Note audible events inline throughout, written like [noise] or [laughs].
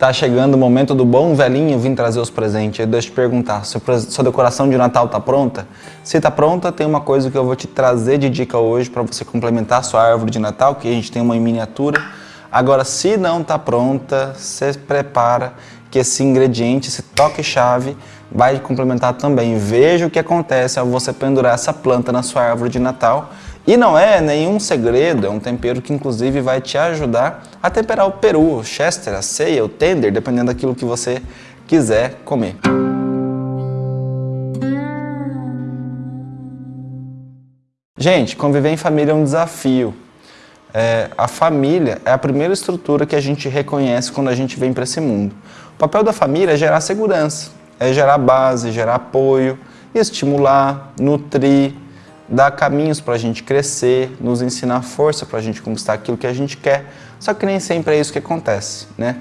Tá chegando o momento do bom velhinho vir trazer os presentes. Deixa eu te perguntar, sua decoração de Natal tá pronta? Se tá pronta, tem uma coisa que eu vou te trazer de dica hoje para você complementar a sua árvore de Natal, que a gente tem uma em miniatura. Agora, se não tá pronta, você prepara que esse ingrediente, esse toque-chave, vai complementar também. Veja o que acontece ao você pendurar essa planta na sua árvore de Natal e não é nenhum segredo, é um tempero que inclusive vai te ajudar a temperar o peru, o chester, a ceia, o tender, dependendo daquilo que você quiser comer. Gente, conviver em família é um desafio. É, a família é a primeira estrutura que a gente reconhece quando a gente vem para esse mundo. O papel da família é gerar segurança, é gerar base, gerar apoio, estimular, nutrir, dar caminhos para a gente crescer, nos ensinar força para a gente conquistar aquilo que a gente quer. Só que nem sempre é isso que acontece, né?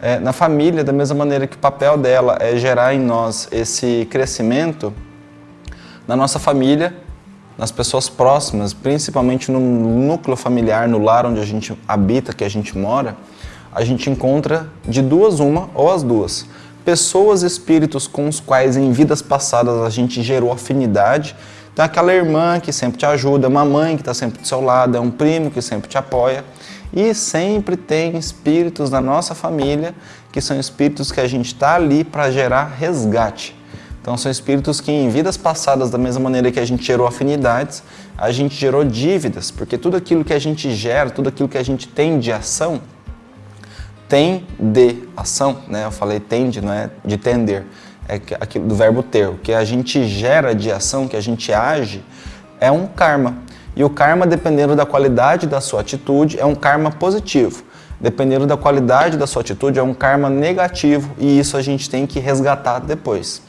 É, na família, da mesma maneira que o papel dela é gerar em nós esse crescimento, na nossa família, nas pessoas próximas, principalmente no núcleo familiar, no lar onde a gente habita, que a gente mora, a gente encontra de duas uma ou as duas. Pessoas, espíritos com os quais em vidas passadas a gente gerou afinidade então aquela irmã que sempre te ajuda, uma mãe que está sempre do seu lado, é um primo que sempre te apoia. E sempre tem espíritos na nossa família que são espíritos que a gente está ali para gerar resgate. Então são espíritos que em vidas passadas, da mesma maneira que a gente gerou afinidades, a gente gerou dívidas, porque tudo aquilo que a gente gera, tudo aquilo que a gente tem de ação, tem de ação, né? Eu falei tende, não é de tender é aquilo do verbo ter. O que a gente gera de ação, que a gente age, é um karma. E o karma, dependendo da qualidade da sua atitude, é um karma positivo. Dependendo da qualidade da sua atitude, é um karma negativo e isso a gente tem que resgatar depois.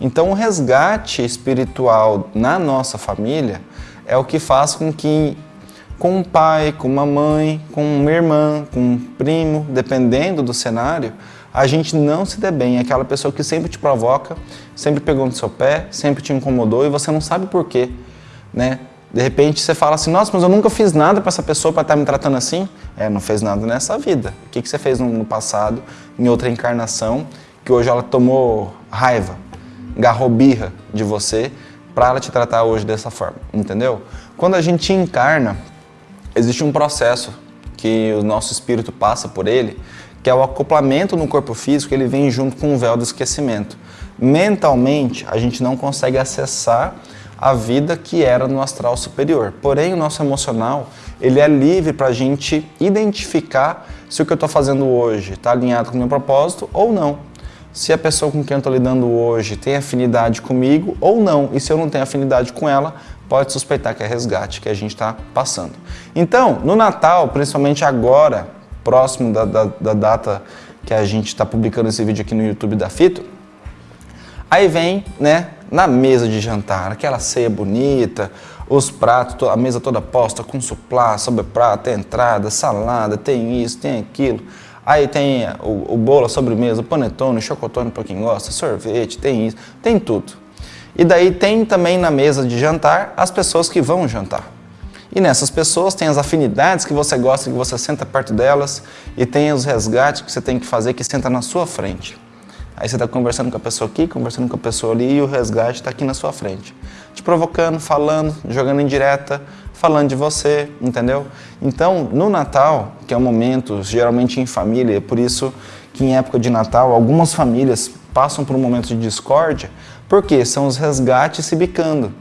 Então, o resgate espiritual na nossa família é o que faz com que com um pai, com uma mãe, com uma irmã, com um primo, dependendo do cenário, a gente não se dê bem. É aquela pessoa que sempre te provoca, sempre pegou no seu pé, sempre te incomodou e você não sabe por quê, né? De repente você fala assim, nossa, mas eu nunca fiz nada para essa pessoa para estar tá me tratando assim. É, não fez nada nessa vida. O que, que você fez no passado, em outra encarnação, que hoje ela tomou raiva, garrou birra de você para ela te tratar hoje dessa forma, entendeu? Quando a gente encarna, existe um processo que o nosso espírito passa por ele, que é o acoplamento no corpo físico, ele vem junto com o véu do esquecimento. Mentalmente, a gente não consegue acessar a vida que era no astral superior. Porém, o nosso emocional, ele é livre para a gente identificar se o que eu estou fazendo hoje está alinhado com o meu propósito ou não. Se a pessoa com quem eu estou lidando hoje tem afinidade comigo ou não. E se eu não tenho afinidade com ela, pode suspeitar que é resgate que a gente está passando. Então, no Natal, principalmente agora, próximo da, da, da data que a gente está publicando esse vídeo aqui no YouTube da Fito, aí vem, né, na mesa de jantar, aquela ceia bonita, os pratos, a mesa toda posta com suplá, sobre prato, tem entrada, salada, tem isso, tem aquilo. Aí tem o, o bolo, a sobremesa, panetone, chocotone para quem gosta, sorvete, tem isso, tem tudo. E daí tem também na mesa de jantar as pessoas que vão jantar. E nessas pessoas tem as afinidades que você gosta, que você senta perto delas, e tem os resgates que você tem que fazer, que senta na sua frente. Aí você está conversando com a pessoa aqui, conversando com a pessoa ali, e o resgate está aqui na sua frente. Te provocando, falando, jogando em direta, falando de você, entendeu? Então, no Natal, que é um momento geralmente em família, é por isso que em época de Natal, algumas famílias passam por um momento de discórdia, porque são os resgates se bicando.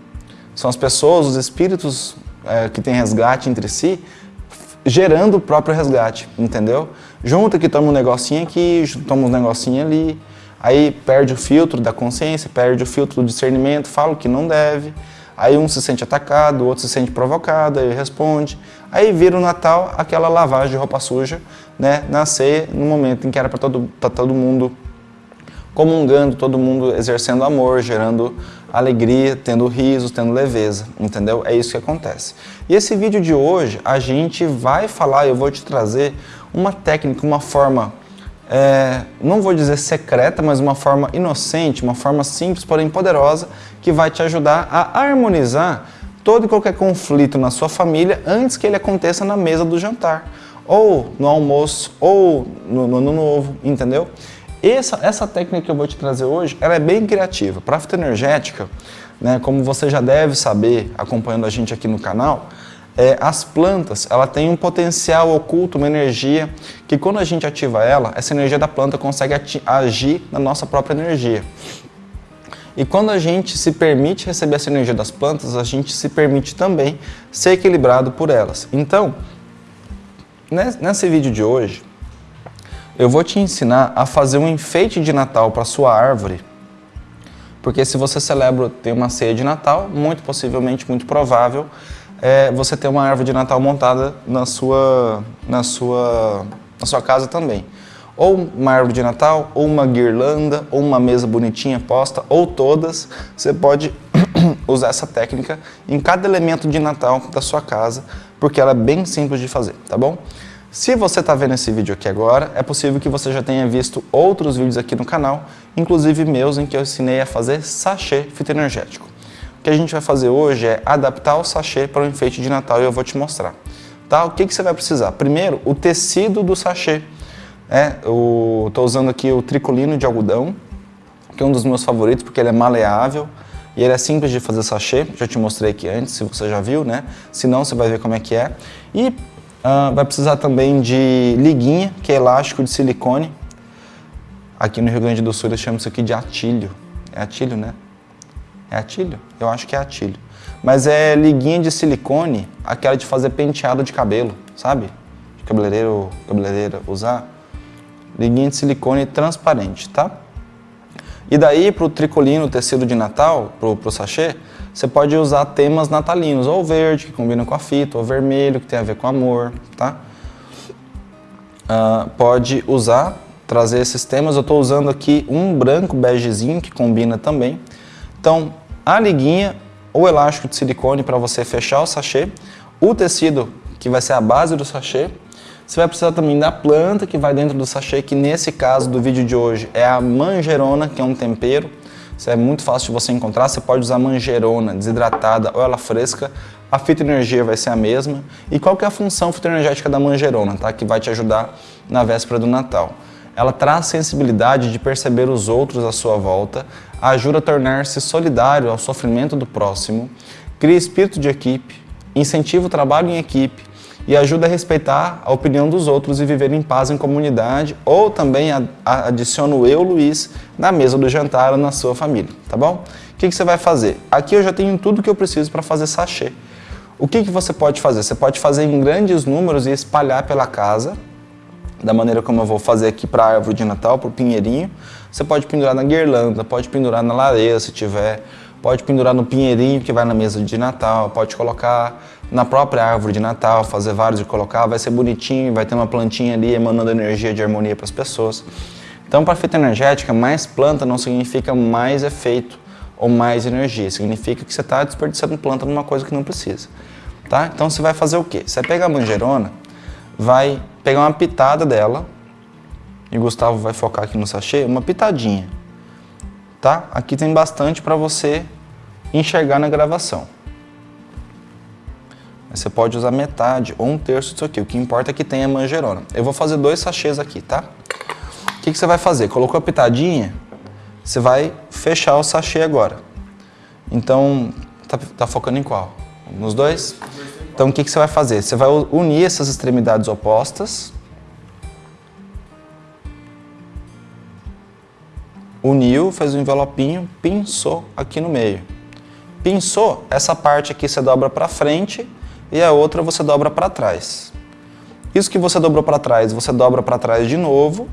São as pessoas, os espíritos é, que tem resgate entre si, gerando o próprio resgate, entendeu? Junta que toma um negocinho aqui, toma um negocinho ali, aí perde o filtro da consciência, perde o filtro do discernimento, fala o que não deve, aí um se sente atacado, o outro se sente provocado, aí responde, aí vira o Natal aquela lavagem de roupa suja, né, na ceia, no momento em que era para todo, todo mundo comungando, todo mundo exercendo amor, gerando alegria, tendo risos, tendo leveza, entendeu? É isso que acontece. E esse vídeo de hoje, a gente vai falar, eu vou te trazer uma técnica, uma forma, é, não vou dizer secreta, mas uma forma inocente, uma forma simples, porém poderosa, que vai te ajudar a harmonizar todo e qualquer conflito na sua família antes que ele aconteça na mesa do jantar ou no almoço, ou no, no ano novo, entendeu? Essa, essa técnica que eu vou te trazer hoje, ela é bem criativa. Para a fitoenergética, né, como você já deve saber, acompanhando a gente aqui no canal, é, as plantas, ela tem um potencial oculto, uma energia, que quando a gente ativa ela, essa energia da planta consegue agir na nossa própria energia. E quando a gente se permite receber essa energia das plantas, a gente se permite também ser equilibrado por elas. Então, nesse vídeo de hoje, eu vou te ensinar a fazer um enfeite de Natal para sua árvore, porque se você celebra, tem uma ceia de Natal, muito possivelmente, muito provável, é você ter uma árvore de Natal montada na sua, na sua, na sua casa também. Ou uma árvore de Natal, ou uma guirlanda, ou uma mesa bonitinha posta, ou todas. Você pode [coughs] usar essa técnica em cada elemento de Natal da sua casa, porque ela é bem simples de fazer, tá bom? Se você está vendo esse vídeo aqui agora, é possível que você já tenha visto outros vídeos aqui no canal, inclusive meus, em que eu ensinei a fazer sachê fitoenergético. O que a gente vai fazer hoje é adaptar o sachê para o enfeite de Natal e eu vou te mostrar. Tá? O que, que você vai precisar? Primeiro, o tecido do sachê. É, Estou usando aqui o tricolino de algodão, que é um dos meus favoritos porque ele é maleável e ele é simples de fazer sachê, já te mostrei aqui antes, se você já viu, né? Se não, você vai ver como é que é. E Uh, vai precisar também de liguinha, que é elástico de silicone. Aqui no Rio Grande do Sul eles chamam isso aqui de atilho. É atilho, né? É atilho? Eu acho que é atilho. Mas é liguinha de silicone, aquela de fazer penteado de cabelo, sabe? De cabeleireiro, cabeleireira usar. Liguinha de silicone transparente, tá? E daí para o tricolino, tecido de Natal, para o sachê, você pode usar temas natalinos, ou verde, que combina com a fita, ou vermelho, que tem a ver com amor, tá? Uh, pode usar, trazer esses temas. Eu estou usando aqui um branco begezinho, que combina também. Então, a liguinha, o elástico de silicone para você fechar o sachê, o tecido, que vai ser a base do sachê, você vai precisar também da planta que vai dentro do sachê, que nesse caso do vídeo de hoje é a manjerona, que é um tempero. Isso é muito fácil de você encontrar, você pode usar manjerona desidratada ou ela fresca, a fitoenergia vai ser a mesma. E qual que é a função fitoenergética da manjerona, tá? que vai te ajudar na véspera do Natal? Ela traz sensibilidade de perceber os outros à sua volta, ajuda a tornar-se solidário ao sofrimento do próximo, cria espírito de equipe, incentiva o trabalho em equipe, e ajuda a respeitar a opinião dos outros e viver em paz em comunidade, ou também adiciona o eu, Luiz, na mesa do jantar ou na sua família, tá bom? O que, que você vai fazer? Aqui eu já tenho tudo que eu preciso para fazer sachê. O que, que você pode fazer? Você pode fazer em grandes números e espalhar pela casa, da maneira como eu vou fazer aqui para a árvore de Natal, para o pinheirinho. Você pode pendurar na guirlanda, pode pendurar na lareira se tiver, pode pendurar no pinheirinho que vai na mesa de Natal, pode colocar na própria árvore de Natal, fazer vários e colocar, vai ser bonitinho, vai ter uma plantinha ali emanando energia de harmonia para as pessoas. Então, para a fita energética, mais planta não significa mais efeito ou mais energia, significa que você está desperdiçando planta numa coisa que não precisa. Tá? Então, você vai fazer o quê? Você vai pegar a manjerona, vai pegar uma pitada dela, e Gustavo vai focar aqui no sachê, uma pitadinha. Tá? Aqui tem bastante para você enxergar na gravação. Você pode usar metade ou um terço disso aqui. O que importa é que tenha manjerona. Eu vou fazer dois sachês aqui, tá? O que, que você vai fazer? Colocou a pitadinha, você vai fechar o sachê agora. Então, tá, tá focando em qual? Nos dois? Então, o que, que você vai fazer? Você vai unir essas extremidades opostas. Uniu, fez um envelopinho, pinçou aqui no meio. Pinçou, essa parte aqui você dobra para frente e a outra você dobra para trás. Isso que você dobrou para trás, você dobra para trás de novo,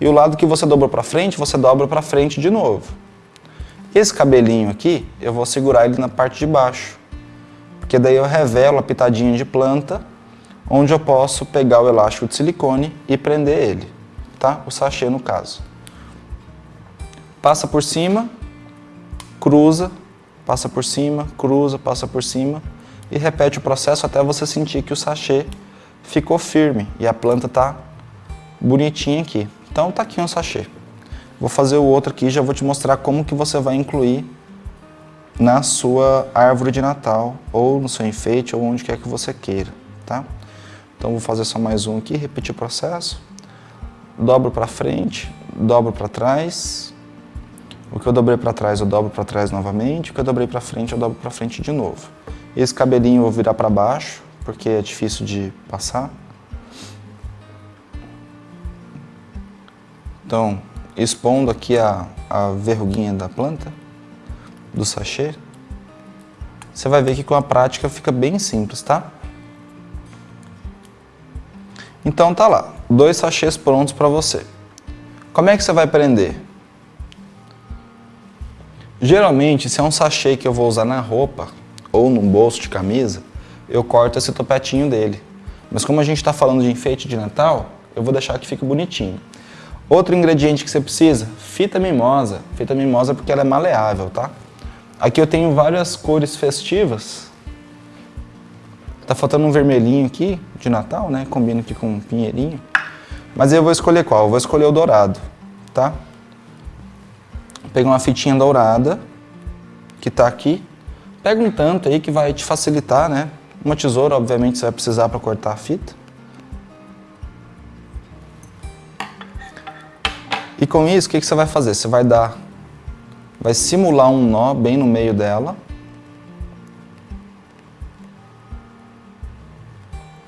e o lado que você dobrou para frente, você dobra para frente de novo. Esse cabelinho aqui, eu vou segurar ele na parte de baixo, porque daí eu revelo a pitadinha de planta, onde eu posso pegar o elástico de silicone e prender ele, tá? O sachê no caso. Passa por cima, cruza, passa por cima, cruza, passa por cima, e repete o processo até você sentir que o sachê ficou firme e a planta está bonitinha aqui. Então tá aqui um sachê. Vou fazer o outro aqui e já vou te mostrar como que você vai incluir na sua árvore de Natal ou no seu enfeite ou onde quer que você queira, tá? Então vou fazer só mais um aqui, repetir o processo. Dobro para frente, dobro para trás. O que eu dobrei para trás, eu dobro para trás novamente. O que eu dobrei para frente, eu dobro para frente de novo. Esse cabelinho eu vou virar para baixo, porque é difícil de passar. Então, expondo aqui a, a verruguinha da planta, do sachê, você vai ver que com a prática fica bem simples, tá? Então tá lá, dois sachês prontos para você. Como é que você vai prender? Geralmente, se é um sachê que eu vou usar na roupa ou num bolso de camisa, eu corto esse topetinho dele. Mas como a gente está falando de enfeite de Natal, eu vou deixar que fique bonitinho. Outro ingrediente que você precisa, fita mimosa. Fita mimosa porque ela é maleável, tá? Aqui eu tenho várias cores festivas. Tá faltando um vermelhinho aqui, de Natal, né? Combina aqui com um pinheirinho. Mas eu vou escolher qual? Eu vou escolher o dourado, tá? Pega uma fitinha dourada, que tá aqui. Pega um tanto aí que vai te facilitar, né? Uma tesoura, obviamente, você vai precisar para cortar a fita. E com isso, o que, que você vai fazer? Você vai dar, vai simular um nó bem no meio dela.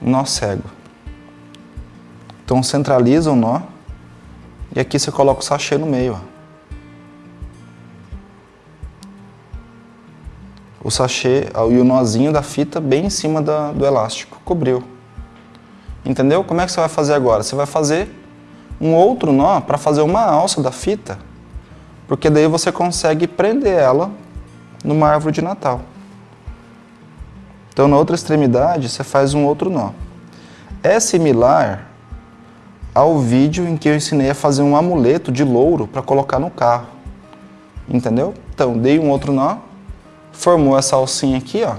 Nó cego. Então centraliza o nó e aqui você coloca o sachê no meio. Ó. O sachê e o nozinho da fita bem em cima da, do elástico, cobriu. Entendeu? Como é que você vai fazer agora? Você vai fazer um outro nó para fazer uma alça da fita, porque daí você consegue prender ela numa árvore de Natal. Então, na outra extremidade, você faz um outro nó. É similar ao vídeo em que eu ensinei a fazer um amuleto de louro para colocar no carro. Entendeu? Então, dei um outro nó, formou essa alcinha aqui, ó,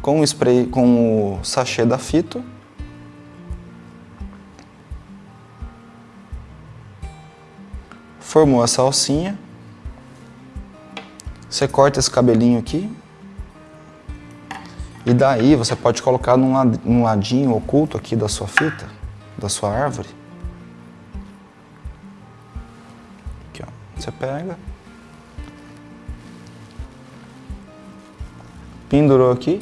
com o spray, com o sachê da fita, Formou essa alcinha. Você corta esse cabelinho aqui. E daí você pode colocar num ladinho oculto aqui da sua fita, da sua árvore. Aqui, ó. Você pega. Pendurou aqui.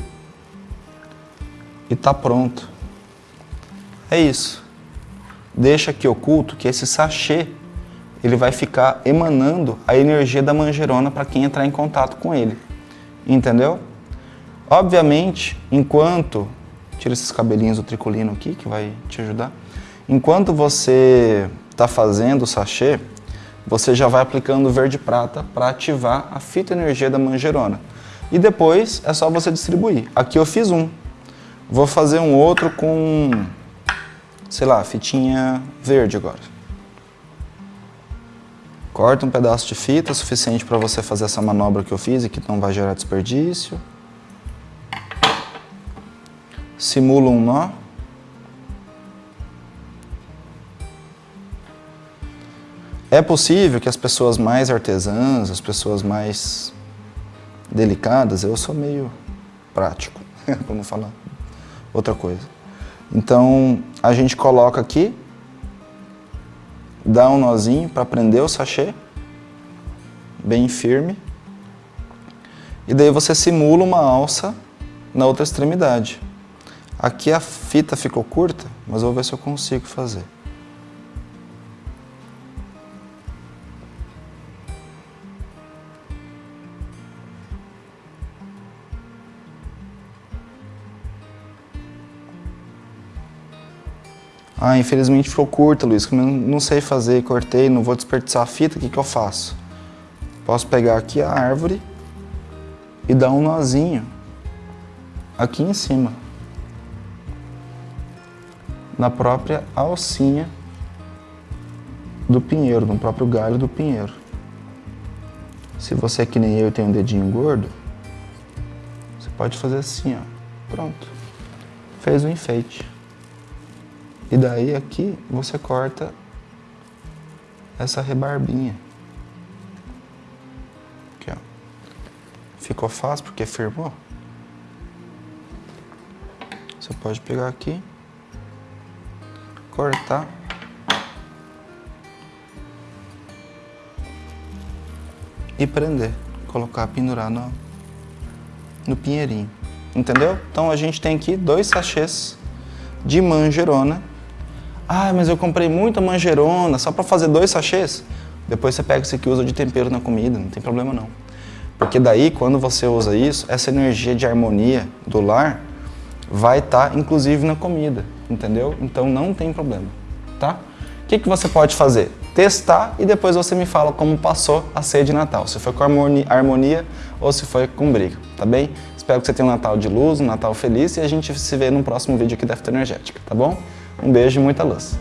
E tá pronto. É isso. Deixa aqui oculto que esse sachê ele vai ficar emanando a energia da manjerona para quem entrar em contato com ele. Entendeu? Obviamente, enquanto... Tira esses cabelinhos do tricolino aqui, que vai te ajudar. Enquanto você está fazendo o sachê, você já vai aplicando verde prata para ativar a fita energia da manjerona. E depois é só você distribuir. Aqui eu fiz um. Vou fazer um outro com, sei lá, fitinha verde agora. Corta um pedaço de fita suficiente para você fazer essa manobra que eu fiz e que não vai gerar desperdício. Simula um nó. É possível que as pessoas mais artesãs, as pessoas mais delicadas, eu sou meio prático, [laughs] vamos falar outra coisa. Então, a gente coloca aqui dá um nozinho para prender o sachê, bem firme, e daí você simula uma alça na outra extremidade. Aqui a fita ficou curta, mas vou ver se eu consigo fazer. Ah, infelizmente ficou curta, Luiz, como eu não sei fazer, cortei, não vou desperdiçar a fita, o que, que eu faço? Posso pegar aqui a árvore e dar um nozinho aqui em cima, na própria alcinha do pinheiro, no próprio galho do pinheiro. Se você é que nem eu tem um dedinho gordo, você pode fazer assim, ó. Pronto. Fez o enfeite. E daí aqui você corta essa rebarbinha. Aqui, ó. Ficou fácil porque firmou. Você pode pegar aqui, cortar. E prender, colocar, pendurar no, no pinheirinho. Entendeu? Então a gente tem aqui dois sachês de manjerona. Ah, mas eu comprei muita manjerona só para fazer dois sachês? Depois você pega esse aqui e usa de tempero na comida, não tem problema não. Porque daí, quando você usa isso, essa energia de harmonia do lar vai estar, tá, inclusive, na comida, entendeu? Então não tem problema, tá? O que, que você pode fazer? Testar e depois você me fala como passou a ceia de Natal. Se foi com harmonia ou se foi com briga, tá bem? Espero que você tenha um Natal de luz, um Natal feliz e a gente se vê no próximo vídeo aqui da Energética, tá bom? Um beijo e muita luz.